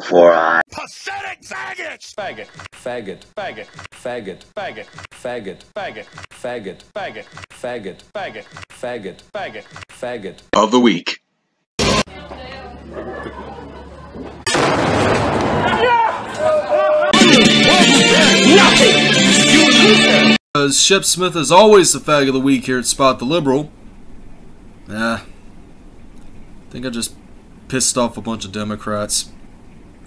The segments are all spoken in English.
for uh, Pathetic faggots! faggot, faggot, faggot, faggot, faggot, faggot, faggot, faggot, faggot, faggot, faggot, faggot, faggot, faggot. of the week. Because Shep Smith is always the fag of the week here at Spot the Liberal. Yeah. I think I just pissed off a bunch of Democrats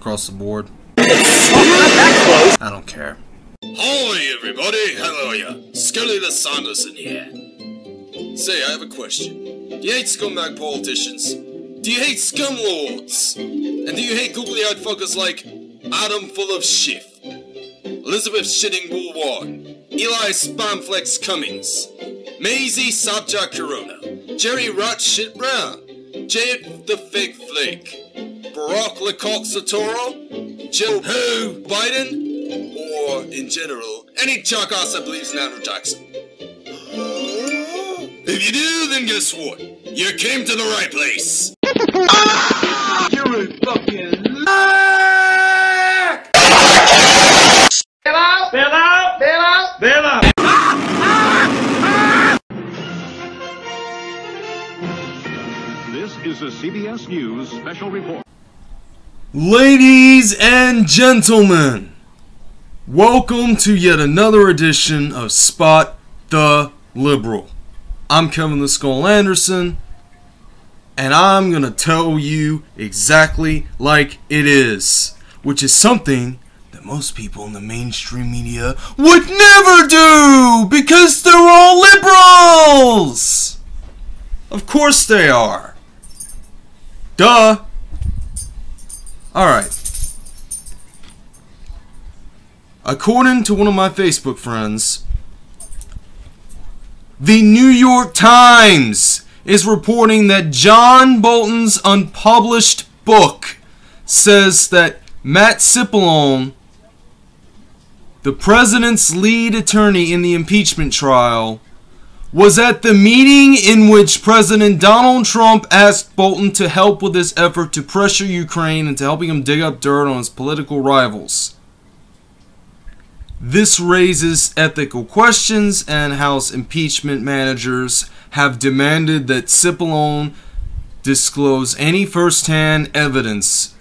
across the board. I don't care. Hi, everybody. How are ya? Scully the Sanderson here. Say, I have a question. Do you hate scumbag politicians? Do you hate scumlords? And do you hate googly-eyed fuckers like Adam Full of Schiff, Elizabeth Shitting Woolwarn, Eli Spamflex Cummings, Maisie Sabja Corona, Jerry Rat Shit Brown, Jade the Fake Flake, Barack Lecoq Satoro, Joe Who Biden, or in general, any jackass that believes in Andrew Jackson. If you do, then guess what? You came to the right place. You're a fucking lake! Bello? Bella? Bella? Bella! This is a CBS News special report. Ladies and gentlemen, welcome to yet another edition of Spot the Liberal. I'm Kevin the Skull Anderson, and I'm gonna tell you exactly like it is, which is something that most people in the mainstream media would never do because they're all liberals! Of course they are. Duh. Alright. According to one of my Facebook friends, the New York Times is reporting that John Bolton's unpublished book says that Pat Cipollone, the president's lead attorney in the impeachment trial, was at the meeting in which President Donald Trump asked Bolton to help with his effort to pressure Ukraine into helping him dig up dirt on his political rivals. This raises ethical questions, and House impeachment managers have demanded that Cipollone disclose any first-hand evidence.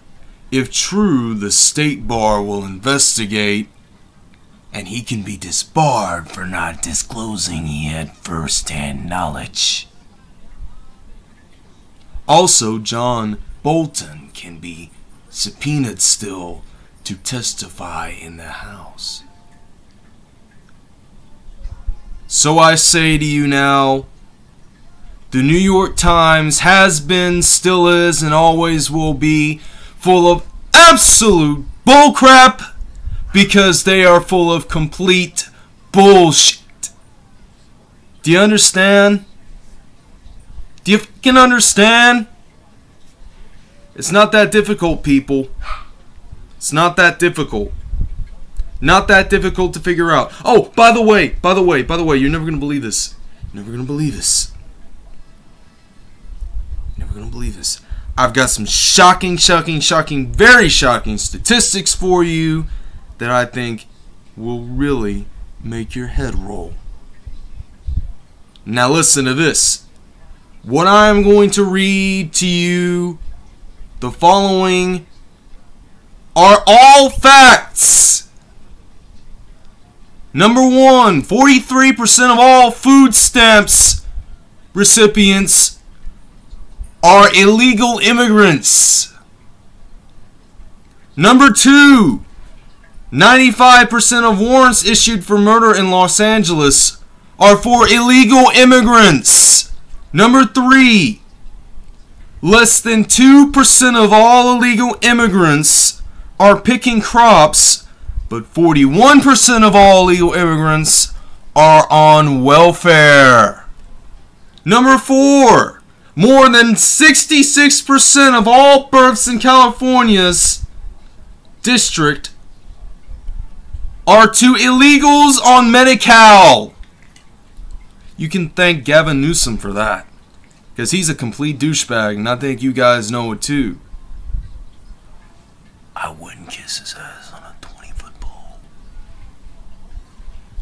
If true, the state bar will investigate and he can be disbarred for not disclosing he had first-hand knowledge. Also, John Bolton can be subpoenaed still to testify in the House. So I say to you now, the New York Times has been, still is, and always will be full of absolute bullcrap because they are full of complete bullshit. Do you understand? Do you fucking understand? It's not that difficult, people. It's not that difficult. Not that difficult to figure out. Oh, by the way, by the way, by the way, you're never gonna believe this. You're never gonna believe this. Never gonna believe this. I've got some shocking, shocking, shocking, very shocking statistics for you that I think will really make your head roll. Now listen to this. What I'm going to read to you, the following, are all facts. Number one, 43% of all food stamps recipients are illegal immigrants. Number two, 95% of warrants issued for murder in Los Angeles are for illegal immigrants. Number three, less than 2% of all illegal immigrants are picking crops, but 41% of all illegal immigrants are on welfare. Number four, more than 66% of all births in California's district are to illegals on Medi-Cal. You can thank Gavin Newsom for that. Because he's a complete douchebag, and I think you guys know it too. I wouldn't kiss his ass on a 20 foot pole.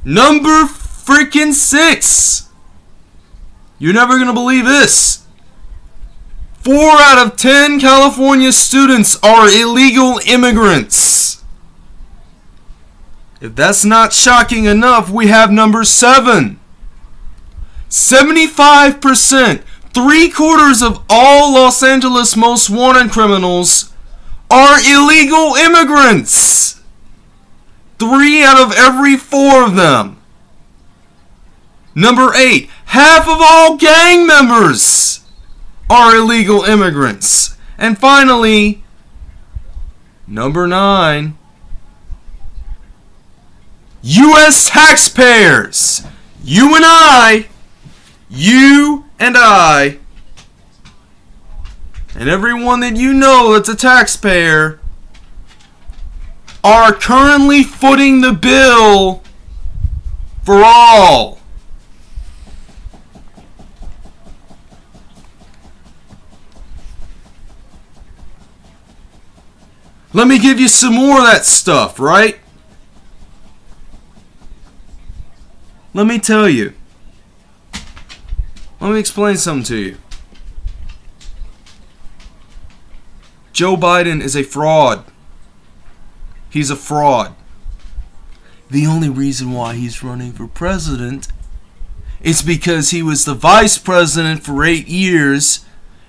Number freaking six. You're never going to believe this. Four out of ten California students are illegal immigrants. If that's not shocking enough, we have number seven. 75%, three quarters of all Los Angeles most wanted criminals are illegal immigrants. Three out of every four of them. Number eight, half of all gang members are illegal immigrants. And finally, number nine, U.S. taxpayers. You and I, you and I, and everyone that you know that's a taxpayer are currently footing the bill for all. Let me give you some more of that stuff, right? Let me tell you. Let me explain something to you. Joe Biden is a fraud. He's a fraud. The only reason why he's running for president is because he was the vice president for eight years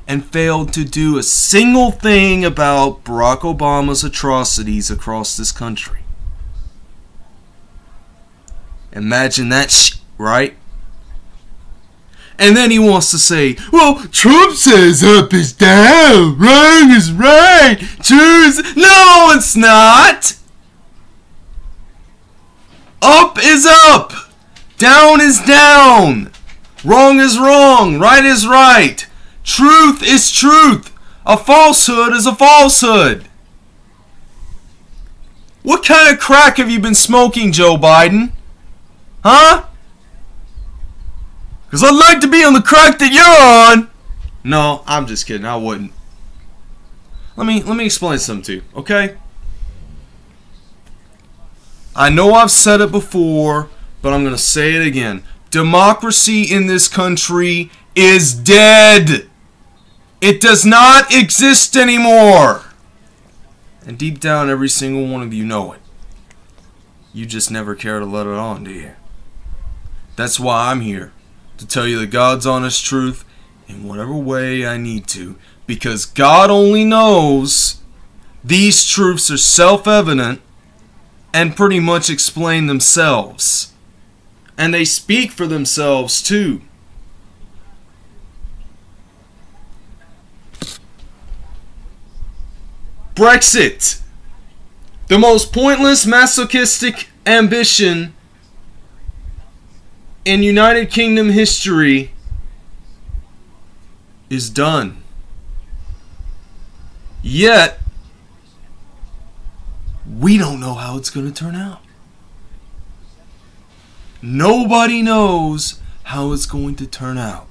and failed to do a single thing about Barack Obama's atrocities across this country. Imagine that sh- right? And then he wants to say, well, Trump says up is down, wrong is right, choose. No, it's not. Up is up, down is down, wrong is wrong, right is right, truth is truth, a falsehood is a falsehood. What kind of crack have you been smoking, Joe Biden? Huh? Because I'd like to be on the crack that you're on. No, I'm just kidding. I wouldn't. Let me let me explain something to you, okay? I know I've said it before, but I'm going to say it again. Democracy in this country is dead. It does not exist anymore. And deep down, every single one of you know it. You just never care to let it on, do you? That's why I'm here. To tell you the God's honest truth in whatever way I need to. Because God only knows these truths are self evident and pretty much explain themselves. And they speak for themselves too. Brexit. The most pointless masochistic ambition in United Kingdom history is done. Yet, we don't know how it's going to turn out. Nobody knows how it's going to turn out.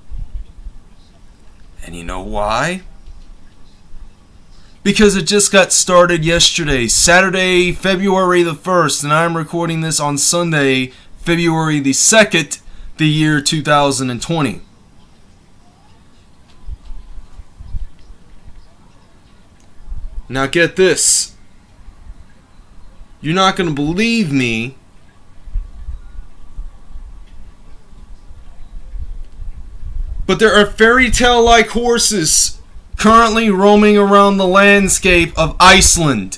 And you know why? Because it just got started yesterday, Saturday, February the 1st, and I'm recording this on Sunday, February the 2nd, the year 2020. Now get this. You're not going to believe me. But there are fairy tale like horses currently roaming around the landscape of Iceland.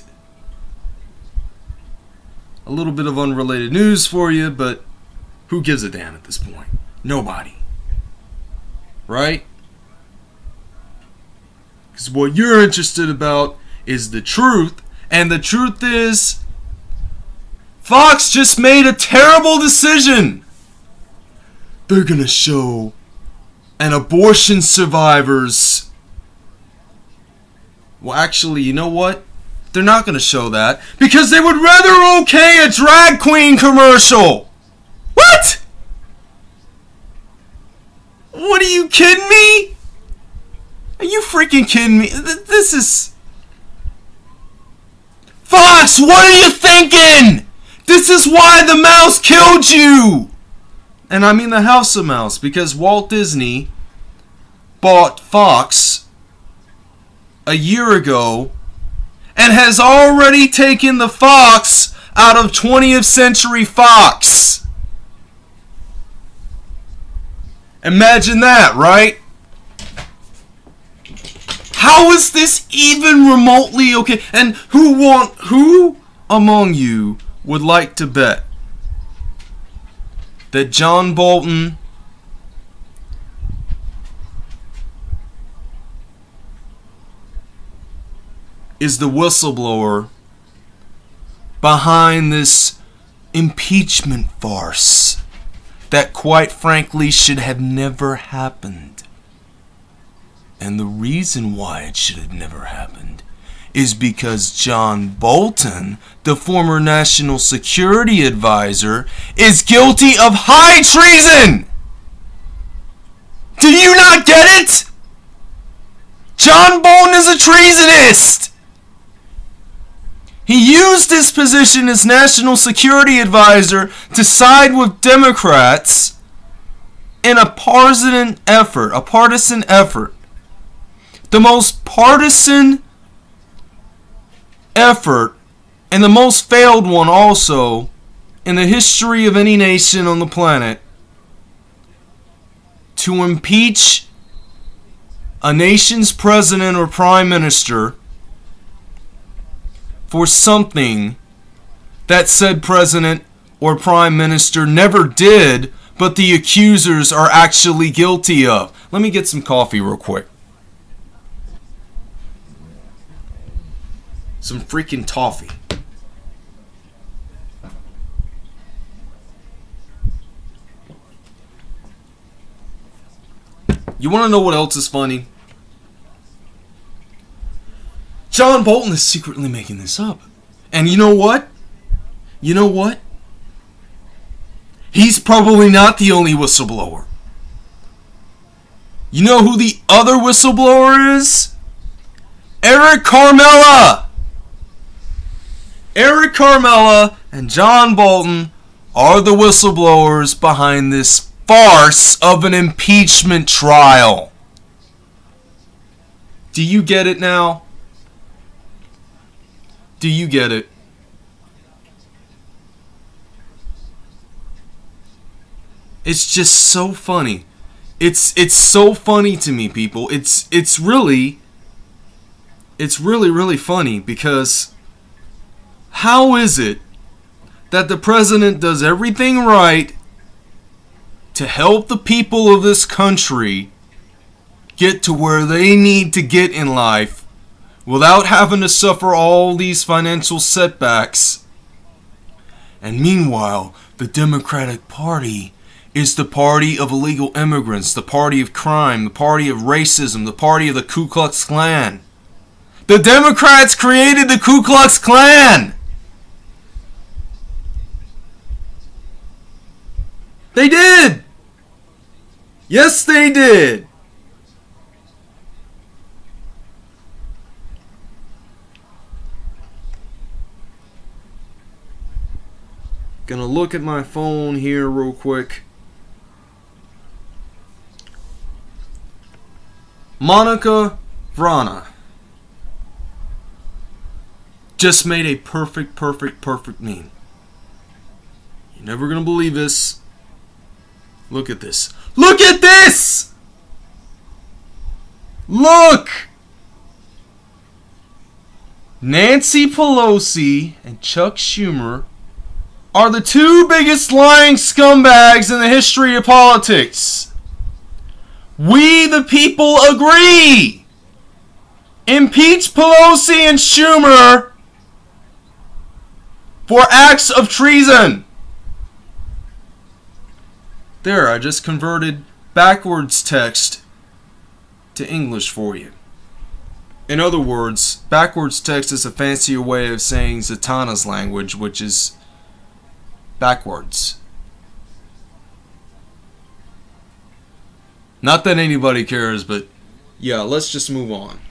A little bit of unrelated news for you, but who gives a damn at this point? Nobody. Right? Because what you're interested about is the truth, and the truth is Fox just made a terrible decision. They're gonna show an abortion survivors. Well, actually, you know what? They're not gonna show that because they would rather okay a drag queen commercial. What? What are you kidding me? Are you freaking kidding me? This is. Fox, what are you thinking? This is why the mouse killed you! And I mean the House of Mouse, because Walt Disney bought Fox a year ago and has already taken the Fox out of 20th Century Fox. Imagine that, right? How is this even remotely okay? And who want who among you would like to bet that John Bolton is the whistleblower behind this impeachment farce that quite frankly should have never happened. And the reason why it should have never happened is because John Bolton, the former national security advisor, is guilty of high treason! Do you not get it? John Bolton is a treasonist! He used his position as national security advisor to side with Democrats in a partisan effort, a partisan effort. The most partisan effort and the most failed one also in the history of any nation on the planet to impeach a nation's president or prime minister for something that said president or prime minister never did, but the accusers are actually guilty of. Let me get some coffee real quick. Some freaking toffee. You want to know what else is funny? John Bolton is secretly making this up. And you know what? You know what? He's probably not the only whistleblower. You know who the other whistleblower is? Eric Ciaramella! Eric Ciaramella and John Bolton are the whistleblowers behind this farce of an impeachment trial. Do you get it now? Do you get it? It's just so funny. It's it's so funny to me, people. It's it's really it's really really funny because how is it that the president does everything right to help the people of this country get to where they need to get in life without having to suffer all these financial setbacks. And meanwhile, the Democratic Party is the party of illegal immigrants, the party of crime, the party of racism, the party of the Ku Klux Klan. The Democrats created the Ku Klux Klan! They did! Yes, they did! Gonna look at my phone here real quick. Monica Vrana just made a perfect, perfect, perfect meme. You're never gonna believe this. Look at this. Look at this! Look! Nancy Pelosi and Chuck Schumer are the two biggest lying scumbags in the history of politics. We, the people, agree. Impeach Pelosi and Schumer for acts of treason. There, I just converted backwards text to English for you. In other words, backwards text is a fancier way of saying Zatanna's language, which is backwards. Not that anybody cares, but yeah, let's just move on.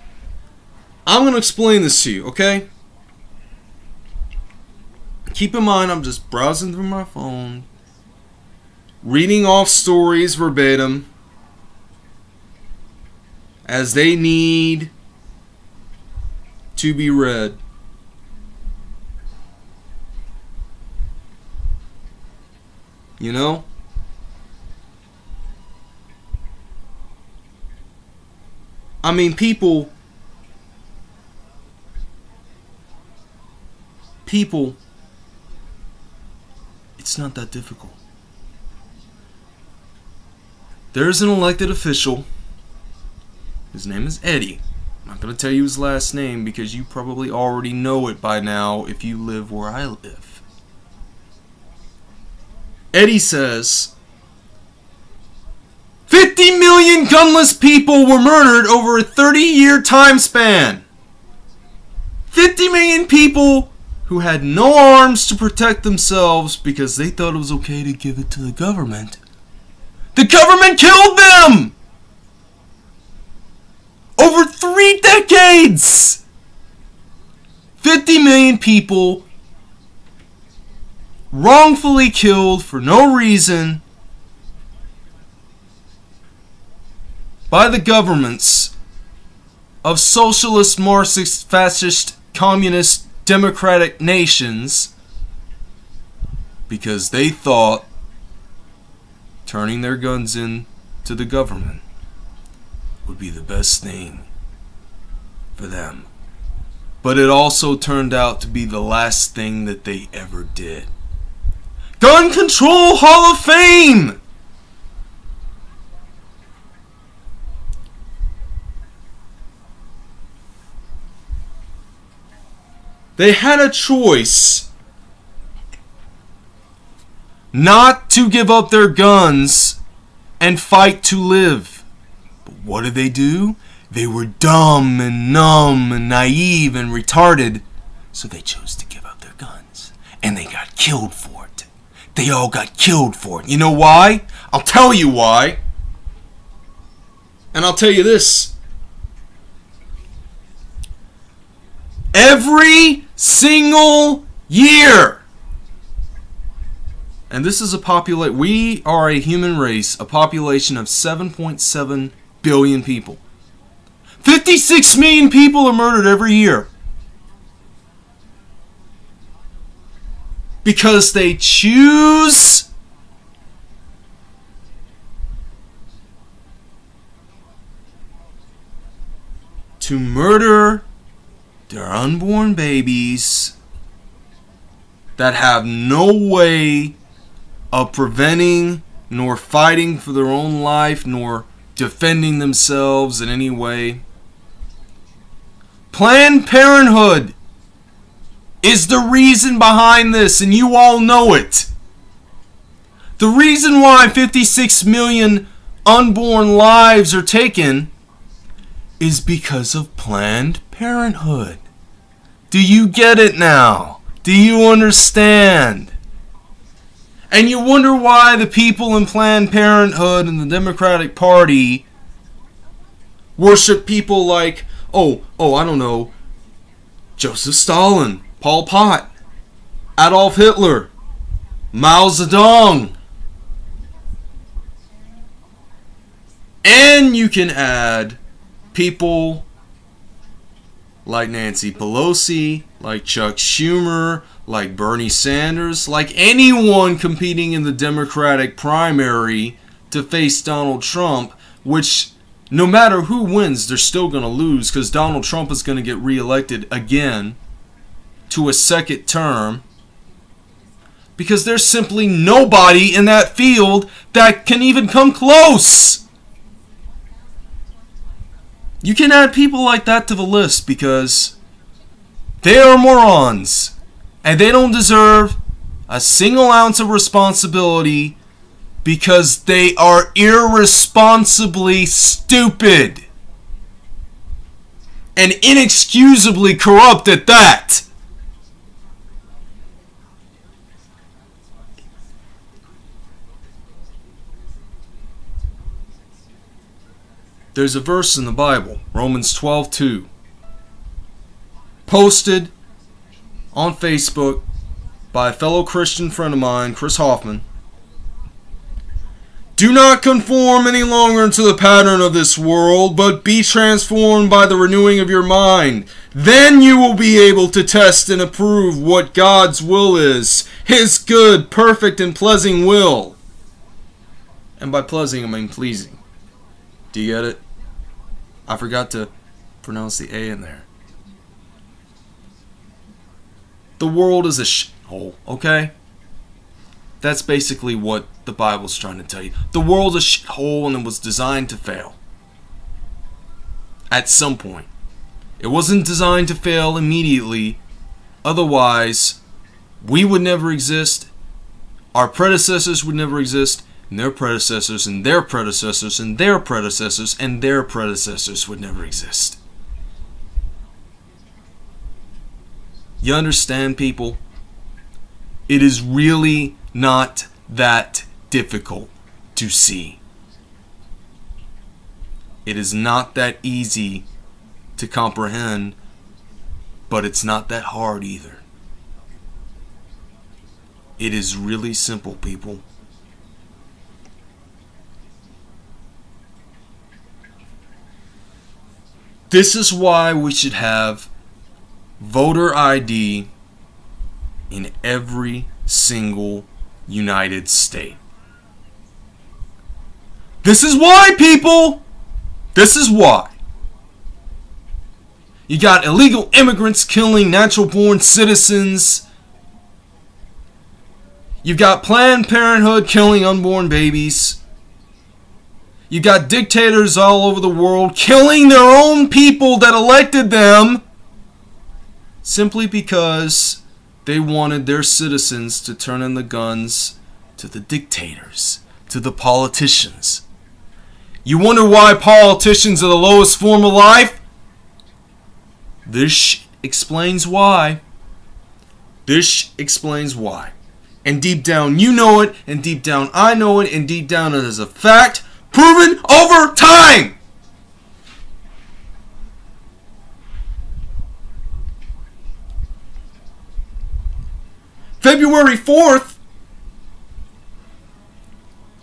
I'm going to explain this to you, okay? keep in mind, I'm just browsing through my phone, reading off stories verbatim as they need to be read. You know? I mean, people. People. It's not that difficult. There's an elected official. His name is Eddie. I'm not going to tell you his last name because you probably already know it by now if you live where I live. Eddie says 50 million gunless people were murdered over a 30 year time span. 50 million people who had no arms to protect themselves because they thought it was okay to give it to the government. The government killed them! Over three decades! 50 million people wrongfully killed for no reason by the governments of socialist, Marxist, fascist, communist, democratic nations because they thought turning their guns in to the government would be the best thing for them. But it also turned out to be the last thing that they ever did. Gun Control Hall of Fame! They had a choice not to give up their guns and fight to live. But what did they do? They were dumb and numb and naive and retarded, so they chose to give up their guns. And they got killed for it. They all got killed for it. You know why? I'll tell you why. And I'll tell you this. Every single year. And this is a population, we are a human race, a population of 7.7 billion people. 56 million people are murdered every year. Because they choose to murder their unborn babies that have no way of preventing nor fighting for their own life nor defending themselves in any way. Planned Parenthood is the reason behind this, and you all know it. The reason why 56 million unborn lives are taken is because of Planned Parenthood. Do you get it now? Do you understand? And you wonder why the people in Planned Parenthood and the Democratic Party worship people like, oh, oh, I don't know, Joseph Stalin, Pol Pot, Adolf Hitler, Mao Zedong. And you can add people like Nancy Pelosi, like Chuck Schumer, like Bernie Sanders, like anyone competing in the Democratic primary to face Donald Trump, which no matter who wins, they're still going to lose because Donald Trump is going to get reelected again to a second term. Because there's simply nobody in that field that can even come close. You can add people like that to the list because they are morons and they don't deserve a single ounce of responsibility because they are irresponsibly stupid and inexcusably corrupt at that. There's a verse in the Bible, Romans 12:2, posted on Facebook by a fellow Christian friend of mine, Chris Hoffman. Do not conform any longer to the pattern of this world, but be transformed by the renewing of your mind. Then you will be able to test and approve what God's will is, His good, perfect, and pleasing will. And by pleasing, I mean pleasing. Do you get it? I forgot to pronounce the A in there. The world is a shithole, okay? That's basically what the Bible's trying to tell you. The world's a shithole and it was designed to fail. At some point. It wasn't designed to fail immediately. Otherwise, we would never exist. Our predecessors would never exist. And their predecessors and their predecessors and their predecessors and their predecessors would never exist. You understand, people? It is really not that difficult to see. It is not that easy to comprehend, but it's not that hard either. It is really simple, people. This is why we should have voter ID in every single United State. This is why, people! This is why. You got illegal immigrants killing natural born citizens. You've got Planned Parenthood killing unborn babies. You got dictators all over the world killing their own people that elected them simply because they wanted their citizens to turn in the guns to the dictators, to the politicians. You wonder why politicians are the lowest form of life? This explains why. This explains why. And deep down you know it, and deep down I know it, and deep down it is a fact proven over time. February 4th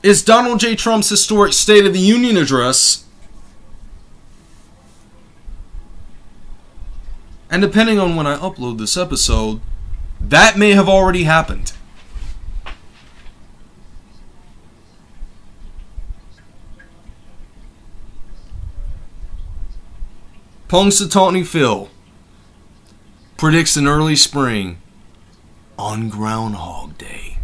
is Donald J. Trump's historic State of the Union address. And depending on when I upload this episode, that may have already happened. Punxsutawney Phil predicts an early spring on Groundhog Day.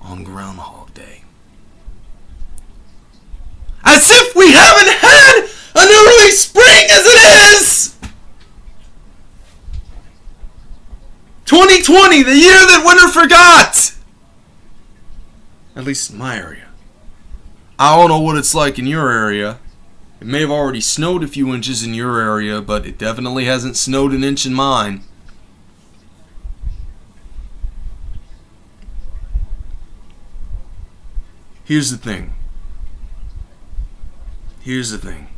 On Groundhog Day. As if we haven't had an early spring as it is! 2020, the year that winter forgot! At least in my area. I don't know what it's like in your area. It may have already snowed a few inches in your area, but it definitely hasn't snowed an inch in mine. Here's the thing. Here's the thing.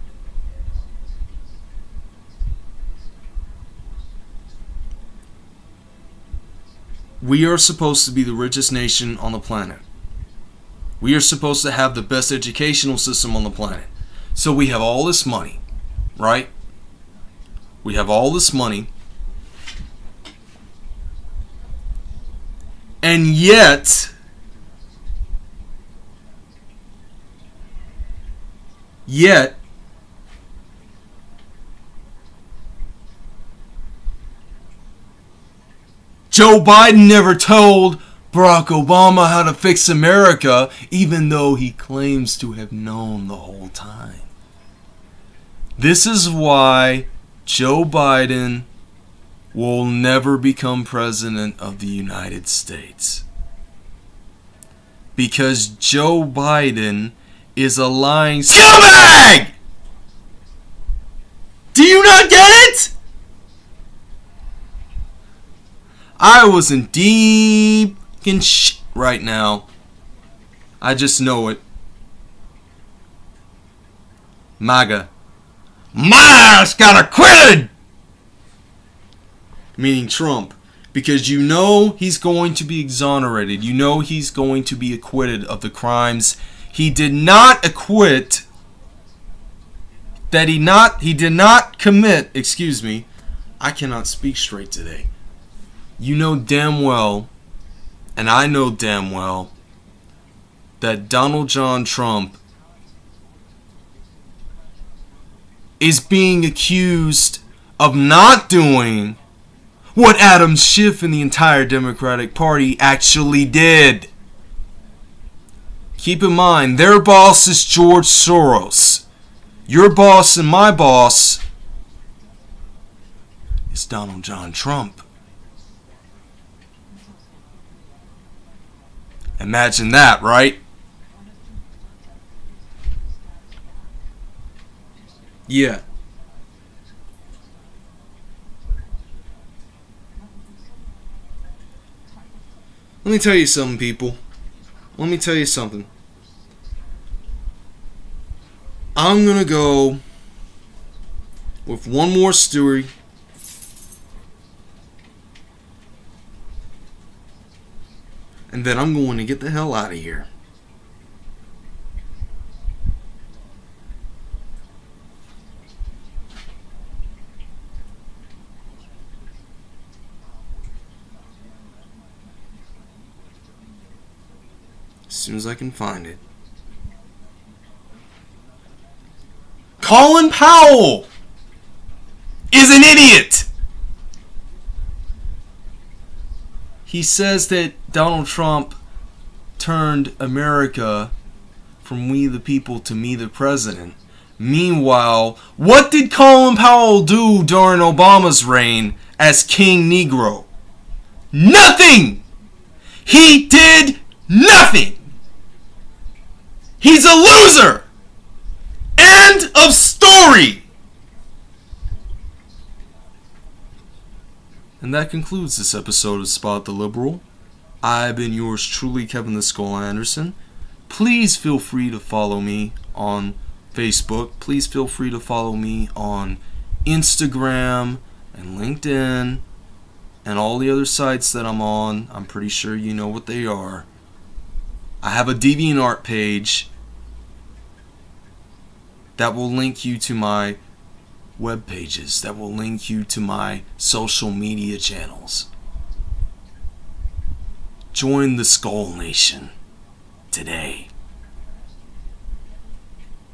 We are supposed to be the richest nation on the planet. We are supposed to have the best educational system on the planet. So we have all this money, right? We have all this money. And yet, yet, Joe Biden never told Barack Obama how to fix America, even though he claims to have known the whole time. This is why Joe Biden will never become president of the United States. Because Joe Biden is a lying scumbag! Do you not get it? I was in deep in shit right now. I just know it. MAGA. MAGA's got acquitted! Meaning Trump. because you know he's going to be exonerated. You know he's going to be acquitted of the crimes he did not acquit that he not he did not commit, excuse me. I cannot speak straight today. You know damn well and I know damn well that Donald John Trump is being accused of not doing what Adam Schiff and the entire Democratic Party actually did. Keep in mind, their boss is George Soros. Your boss and my boss is Donald John Trump. Imagine that, right? Yeah. Let me tell you something, people. Let me tell you something. I'm going to go with one more story. And then I'm going to get the hell out of here. As soon as I can find it. Colin Powell is an idiot. He says that Donald Trump turned America from we the people to me the president. Meanwhile, what did Colin Powell do during Obama's reign as King Negro? Nothing! He did nothing! He's a loser! End of story! And that concludes this episode of Spot the Liberal. I've been yours truly, Kevin the Skull Anderson. Please feel free to follow me on Facebook. Please feel free to follow me on Instagram and LinkedIn and all the other sites that I'm on. I'm pretty sure you know what they are. I have a DeviantArt page that will link you to my web pages, that will link you to my social media channels. Join the Skull Nation today.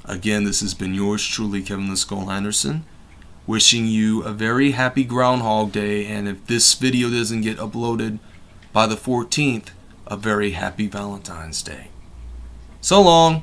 Again, this has been yours truly, Kevin the Skull Anderson. Wishing you a very happy Groundhog Day, and if this video doesn't get uploaded by the 14th, a very happy Valentine's Day. So long!